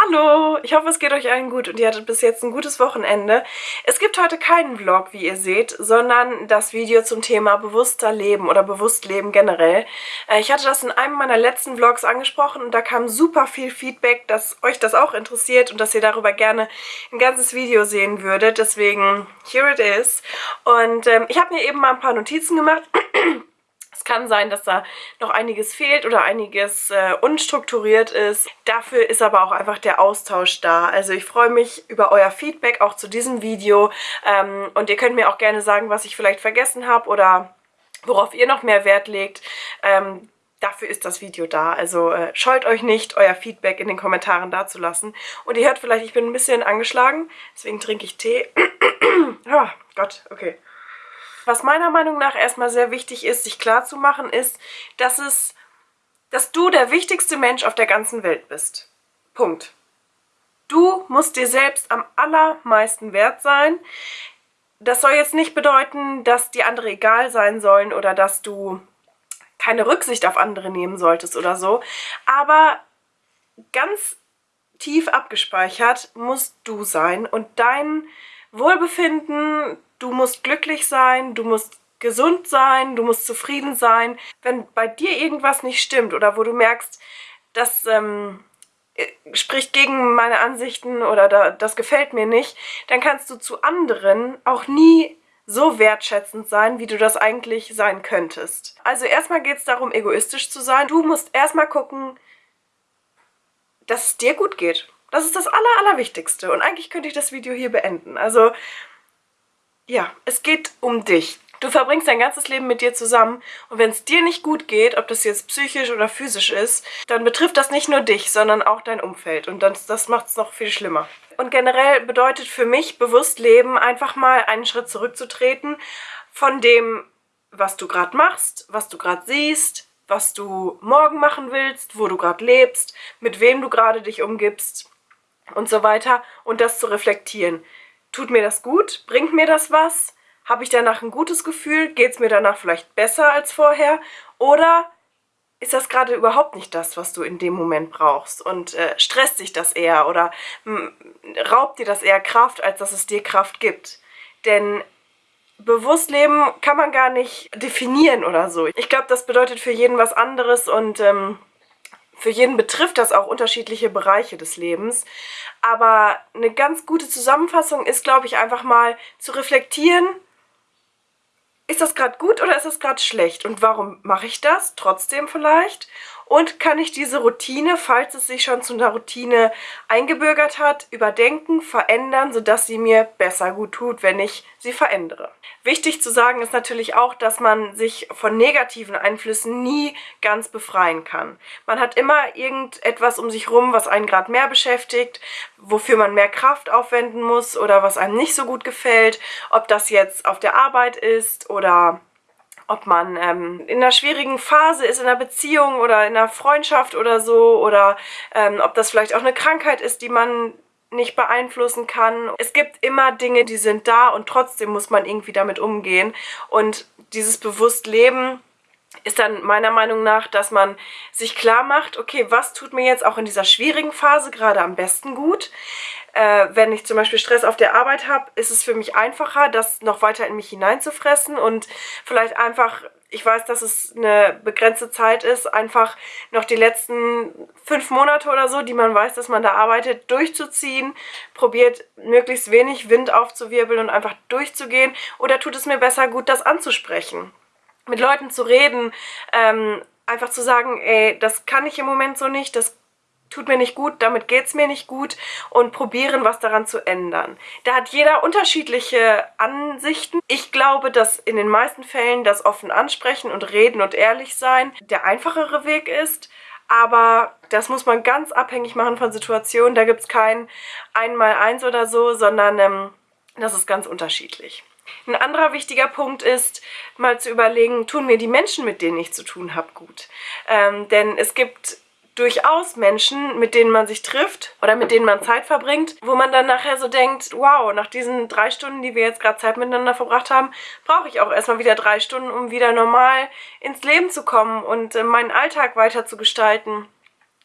Hallo, ich hoffe es geht euch allen gut und ihr hattet bis jetzt ein gutes Wochenende. Es gibt heute keinen Vlog, wie ihr seht, sondern das Video zum Thema bewusster Leben oder bewusst leben generell. Äh, ich hatte das in einem meiner letzten Vlogs angesprochen und da kam super viel Feedback, dass euch das auch interessiert und dass ihr darüber gerne ein ganzes Video sehen würdet. Deswegen, here it is. Und ähm, ich habe mir eben mal ein paar Notizen gemacht Es kann sein, dass da noch einiges fehlt oder einiges äh, unstrukturiert ist. Dafür ist aber auch einfach der Austausch da. Also ich freue mich über euer Feedback auch zu diesem Video. Ähm, und ihr könnt mir auch gerne sagen, was ich vielleicht vergessen habe oder worauf ihr noch mehr Wert legt. Ähm, dafür ist das Video da. Also äh, scheut euch nicht, euer Feedback in den Kommentaren dazulassen. Und ihr hört vielleicht, ich bin ein bisschen angeschlagen, deswegen trinke ich Tee. oh Gott, okay. Was meiner Meinung nach erstmal sehr wichtig ist, sich klarzumachen, ist, dass es, dass du der wichtigste Mensch auf der ganzen Welt bist. Punkt. Du musst dir selbst am allermeisten wert sein. Das soll jetzt nicht bedeuten, dass die andere egal sein sollen oder dass du keine Rücksicht auf andere nehmen solltest oder so. Aber ganz tief abgespeichert musst du sein und dein Wohlbefinden, du musst glücklich sein, du musst gesund sein, du musst zufrieden sein. Wenn bei dir irgendwas nicht stimmt oder wo du merkst, das ähm, spricht gegen meine Ansichten oder da, das gefällt mir nicht, dann kannst du zu anderen auch nie so wertschätzend sein, wie du das eigentlich sein könntest. Also erstmal geht es darum, egoistisch zu sein. Du musst erstmal gucken, dass es dir gut geht. Das ist das Aller, Allerwichtigste. Und eigentlich könnte ich das Video hier beenden. Also ja, es geht um dich. Du verbringst dein ganzes Leben mit dir zusammen und wenn es dir nicht gut geht, ob das jetzt psychisch oder physisch ist, dann betrifft das nicht nur dich, sondern auch dein Umfeld und das, das macht es noch viel schlimmer. Und generell bedeutet für mich bewusst leben, einfach mal einen Schritt zurückzutreten von dem, was du gerade machst, was du gerade siehst, was du morgen machen willst, wo du gerade lebst, mit wem du gerade dich umgibst und so weiter und das zu reflektieren. Tut mir das gut? Bringt mir das was? Habe ich danach ein gutes Gefühl? Geht es mir danach vielleicht besser als vorher? Oder ist das gerade überhaupt nicht das, was du in dem Moment brauchst und äh, stresst dich das eher oder hm, raubt dir das eher Kraft, als dass es dir Kraft gibt? Denn bewusst leben kann man gar nicht definieren oder so. Ich glaube, das bedeutet für jeden was anderes und ähm, für jeden betrifft das auch unterschiedliche Bereiche des Lebens. Aber eine ganz gute Zusammenfassung ist, glaube ich, einfach mal zu reflektieren, ist das gerade gut oder ist das gerade schlecht? Und warum mache ich das trotzdem vielleicht? Und kann ich diese Routine, falls es sich schon zu einer Routine eingebürgert hat, überdenken, verändern, sodass sie mir besser gut tut, wenn ich sie verändere. Wichtig zu sagen ist natürlich auch, dass man sich von negativen Einflüssen nie ganz befreien kann. Man hat immer irgendetwas um sich rum, was einen gerade mehr beschäftigt, wofür man mehr Kraft aufwenden muss oder was einem nicht so gut gefällt, ob das jetzt auf der Arbeit ist oder ob man ähm, in einer schwierigen Phase ist, in einer Beziehung oder in einer Freundschaft oder so oder ähm, ob das vielleicht auch eine Krankheit ist, die man nicht beeinflussen kann. Es gibt immer Dinge, die sind da und trotzdem muss man irgendwie damit umgehen und dieses bewusst Leben ist dann meiner Meinung nach, dass man sich klar macht, okay, was tut mir jetzt auch in dieser schwierigen Phase gerade am besten gut? Äh, wenn ich zum Beispiel Stress auf der Arbeit habe, ist es für mich einfacher, das noch weiter in mich hineinzufressen und vielleicht einfach, ich weiß, dass es eine begrenzte Zeit ist, einfach noch die letzten fünf Monate oder so, die man weiß, dass man da arbeitet, durchzuziehen, probiert möglichst wenig Wind aufzuwirbeln und einfach durchzugehen oder tut es mir besser, gut das anzusprechen, mit Leuten zu reden, ähm, einfach zu sagen, ey, das kann ich im Moment so nicht, das tut mir nicht gut, damit geht es mir nicht gut und probieren, was daran zu ändern. Da hat jeder unterschiedliche Ansichten. Ich glaube, dass in den meisten Fällen das offen ansprechen und reden und ehrlich sein der einfachere Weg ist. Aber das muss man ganz abhängig machen von Situationen. Da gibt es kein Einmal-Eins oder so, sondern ähm, das ist ganz unterschiedlich. Ein anderer wichtiger Punkt ist, mal zu überlegen, tun mir die Menschen, mit denen ich zu tun habe, gut. Ähm, denn es gibt durchaus Menschen, mit denen man sich trifft oder mit denen man Zeit verbringt, wo man dann nachher so denkt, wow, nach diesen drei Stunden, die wir jetzt gerade Zeit miteinander verbracht haben, brauche ich auch erstmal wieder drei Stunden, um wieder normal ins Leben zu kommen und äh, meinen Alltag weiter zu gestalten.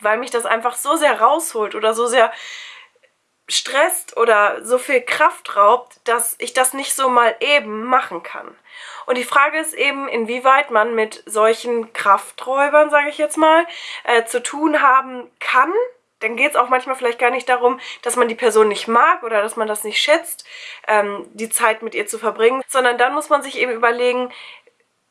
weil mich das einfach so sehr rausholt oder so sehr stresst oder so viel Kraft raubt, dass ich das nicht so mal eben machen kann. Und die Frage ist eben, inwieweit man mit solchen Krafträubern, sage ich jetzt mal, äh, zu tun haben kann. Dann geht es auch manchmal vielleicht gar nicht darum, dass man die Person nicht mag oder dass man das nicht schätzt, ähm, die Zeit mit ihr zu verbringen, sondern dann muss man sich eben überlegen,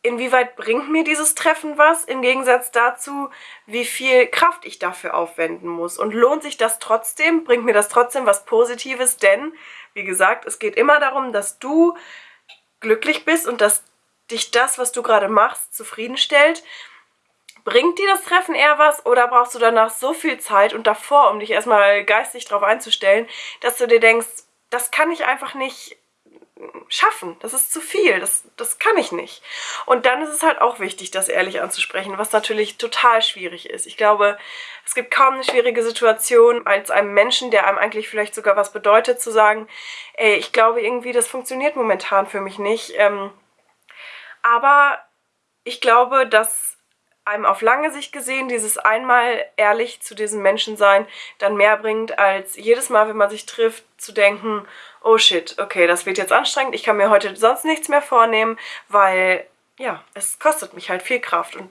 inwieweit bringt mir dieses Treffen was, im Gegensatz dazu, wie viel Kraft ich dafür aufwenden muss. Und lohnt sich das trotzdem? Bringt mir das trotzdem was Positives? Denn, wie gesagt, es geht immer darum, dass du glücklich bist und dass dich das, was du gerade machst, zufriedenstellt. Bringt dir das Treffen eher was oder brauchst du danach so viel Zeit und davor, um dich erstmal geistig darauf einzustellen, dass du dir denkst, das kann ich einfach nicht schaffen. Das ist zu viel. Das, das kann ich nicht. Und dann ist es halt auch wichtig, das ehrlich anzusprechen, was natürlich total schwierig ist. Ich glaube, es gibt kaum eine schwierige Situation, als einem Menschen, der einem eigentlich vielleicht sogar was bedeutet, zu sagen, ey, ich glaube irgendwie, das funktioniert momentan für mich nicht. Ähm, aber ich glaube, dass einem auf lange Sicht gesehen dieses einmal ehrlich zu diesem Menschen sein dann mehr bringt, als jedes Mal, wenn man sich trifft, zu denken, oh shit, okay, das wird jetzt anstrengend, ich kann mir heute sonst nichts mehr vornehmen, weil, ja, es kostet mich halt viel Kraft und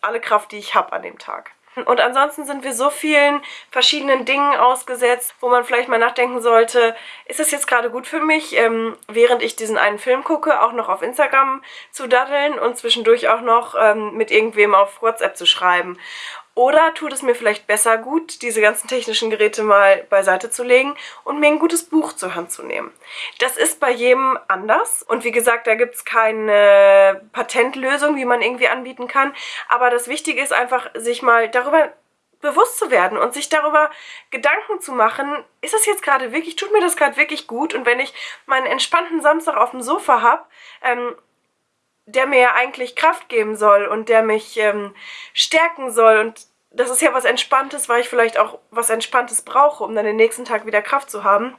alle Kraft, die ich habe an dem Tag. Und ansonsten sind wir so vielen verschiedenen Dingen ausgesetzt, wo man vielleicht mal nachdenken sollte, ist es jetzt gerade gut für mich, ähm, während ich diesen einen Film gucke, auch noch auf Instagram zu daddeln und zwischendurch auch noch ähm, mit irgendwem auf WhatsApp zu schreiben. Oder tut es mir vielleicht besser gut, diese ganzen technischen Geräte mal beiseite zu legen und mir ein gutes Buch zur Hand zu nehmen. Das ist bei jedem anders und wie gesagt, da gibt es keine Patentlösung, wie man irgendwie anbieten kann. Aber das Wichtige ist einfach, sich mal darüber bewusst zu werden und sich darüber Gedanken zu machen, ist das jetzt gerade wirklich, tut mir das gerade wirklich gut? Und wenn ich meinen entspannten Samstag auf dem Sofa habe, ähm, der mir ja eigentlich Kraft geben soll und der mich ähm, stärken soll. Und das ist ja was Entspanntes, weil ich vielleicht auch was Entspanntes brauche, um dann den nächsten Tag wieder Kraft zu haben.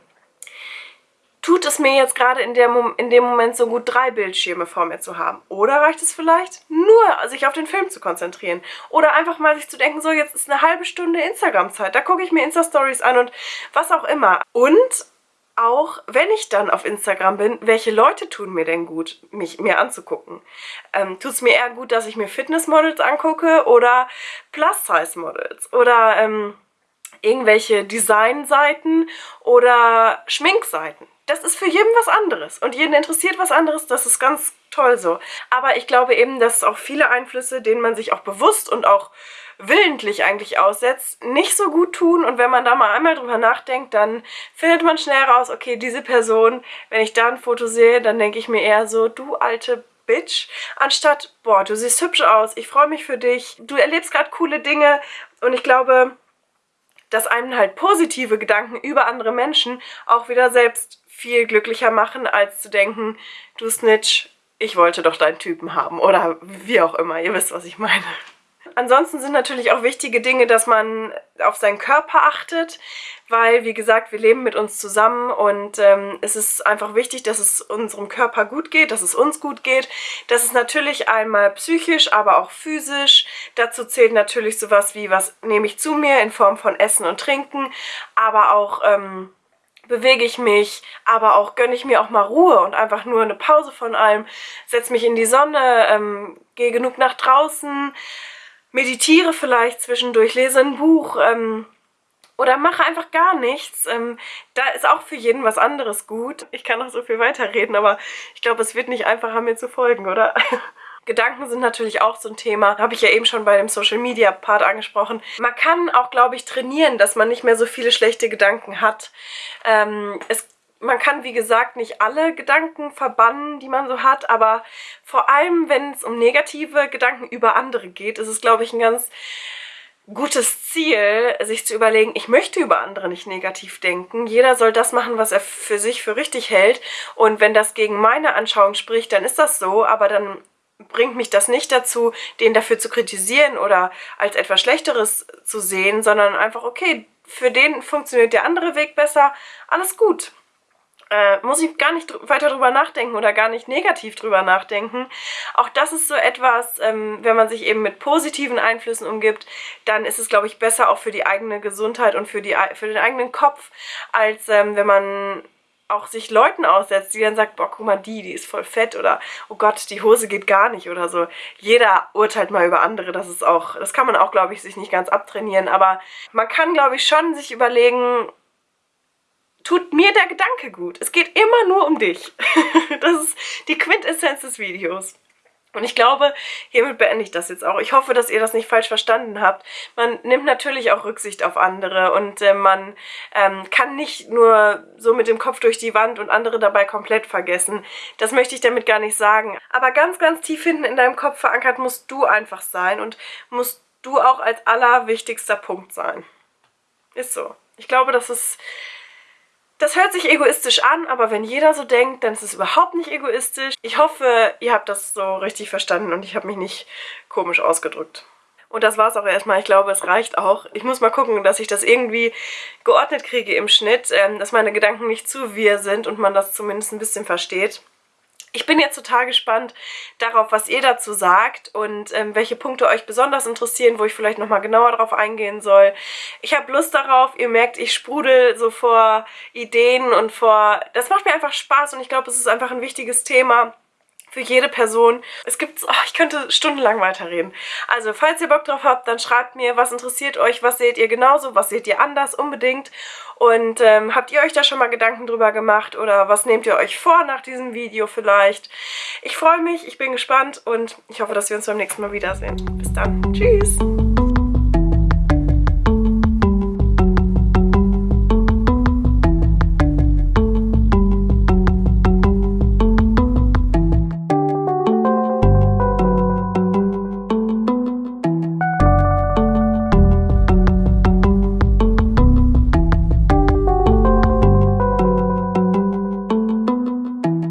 Tut es mir jetzt gerade in, in dem Moment so gut, drei Bildschirme vor mir zu haben? Oder reicht es vielleicht, nur sich auf den Film zu konzentrieren? Oder einfach mal sich zu denken, so jetzt ist eine halbe Stunde Instagram-Zeit, da gucke ich mir Insta-Stories an und was auch immer. Und auch, wenn ich dann auf Instagram bin, welche Leute tun mir denn gut, mich mir anzugucken? Ähm, Tut es mir eher gut, dass ich mir Fitnessmodels angucke oder Plus-Size-Models oder ähm, irgendwelche Designseiten oder Schminkseiten? Das ist für jeden was anderes und jeden interessiert was anderes, das ist ganz toll so. Aber ich glaube eben, dass auch viele Einflüsse, denen man sich auch bewusst und auch willentlich eigentlich aussetzt, nicht so gut tun. Und wenn man da mal einmal drüber nachdenkt, dann findet man schnell raus, okay, diese Person, wenn ich da ein Foto sehe, dann denke ich mir eher so, du alte Bitch, anstatt, boah, du siehst hübsch aus, ich freue mich für dich, du erlebst gerade coole Dinge und ich glaube, dass einem halt positive Gedanken über andere Menschen auch wieder selbst viel glücklicher machen, als zu denken, du Snitch, ich wollte doch deinen Typen haben oder wie auch immer, ihr wisst, was ich meine. Ansonsten sind natürlich auch wichtige Dinge, dass man auf seinen Körper achtet, weil, wie gesagt, wir leben mit uns zusammen und ähm, es ist einfach wichtig, dass es unserem Körper gut geht, dass es uns gut geht. Das ist natürlich einmal psychisch, aber auch physisch. Dazu zählt natürlich sowas wie, was nehme ich zu mir in Form von Essen und Trinken, aber auch... Ähm, bewege ich mich, aber auch gönne ich mir auch mal Ruhe und einfach nur eine Pause von allem, setze mich in die Sonne, ähm, gehe genug nach draußen, meditiere vielleicht zwischendurch, lese ein Buch ähm, oder mache einfach gar nichts. Ähm, da ist auch für jeden was anderes gut. Ich kann noch so viel weiterreden, aber ich glaube, es wird nicht einfacher, mir zu folgen, oder? Gedanken sind natürlich auch so ein Thema, habe ich ja eben schon bei dem Social Media Part angesprochen. Man kann auch, glaube ich, trainieren, dass man nicht mehr so viele schlechte Gedanken hat. Ähm, es man kann, wie gesagt, nicht alle Gedanken verbannen, die man so hat, aber vor allem, wenn es um negative Gedanken über andere geht, ist es, glaube ich, ein ganz gutes Ziel, sich zu überlegen, ich möchte über andere nicht negativ denken. Jeder soll das machen, was er für sich für richtig hält. Und wenn das gegen meine Anschauung spricht, dann ist das so, aber dann bringt mich das nicht dazu, den dafür zu kritisieren oder als etwas Schlechteres zu sehen, sondern einfach, okay, für den funktioniert der andere Weg besser, alles gut. äh, muss ich gar nicht dr weiter drüber nachdenken oder gar nicht negativ drüber nachdenken. Auch das ist so etwas, ähm, wenn man sich eben mit positiven Einflüssen umgibt, dann ist es, glaube ich, besser auch für die eigene Gesundheit und für, die, für den eigenen Kopf, als ähm, wenn man auch sich Leuten aussetzt, die dann sagt, boah, guck mal, die, die ist voll fett oder oh Gott, die Hose geht gar nicht oder so. Jeder urteilt mal über andere, das ist auch, das kann man auch, glaube ich, sich nicht ganz abtrainieren, aber man kann, glaube ich, schon sich überlegen, tut mir der Gedanke gut. Es geht immer nur um dich. das ist die Quintessenz des Videos. Und ich glaube, hiermit beende ich das jetzt auch. Ich hoffe, dass ihr das nicht falsch verstanden habt. Man nimmt natürlich auch Rücksicht auf andere und äh, man ähm, kann nicht nur so mit dem Kopf durch die Wand und andere dabei komplett vergessen. Das möchte ich damit gar nicht sagen. Aber ganz, ganz tief hinten in deinem Kopf verankert musst du einfach sein und musst du auch als allerwichtigster Punkt sein. Ist so. Ich glaube, das ist das hört sich egoistisch an, aber wenn jeder so denkt, dann ist es überhaupt nicht egoistisch. Ich hoffe, ihr habt das so richtig verstanden und ich habe mich nicht komisch ausgedrückt. Und das war es auch erstmal. Ich glaube, es reicht auch. Ich muss mal gucken, dass ich das irgendwie geordnet kriege im Schnitt, ähm, dass meine Gedanken nicht zu wir sind und man das zumindest ein bisschen versteht. Ich bin jetzt total gespannt darauf, was ihr dazu sagt und ähm, welche Punkte euch besonders interessieren, wo ich vielleicht nochmal genauer drauf eingehen soll. Ich habe Lust darauf, ihr merkt, ich sprudel so vor Ideen und vor... Das macht mir einfach Spaß und ich glaube, es ist einfach ein wichtiges Thema für jede Person. Es gibt, oh, ich könnte stundenlang weiterreden. Also, falls ihr Bock drauf habt, dann schreibt mir, was interessiert euch, was seht ihr genauso, was seht ihr anders, unbedingt. Und ähm, habt ihr euch da schon mal Gedanken drüber gemacht oder was nehmt ihr euch vor nach diesem Video vielleicht? Ich freue mich, ich bin gespannt und ich hoffe, dass wir uns beim nächsten Mal wiedersehen. Bis dann. Tschüss!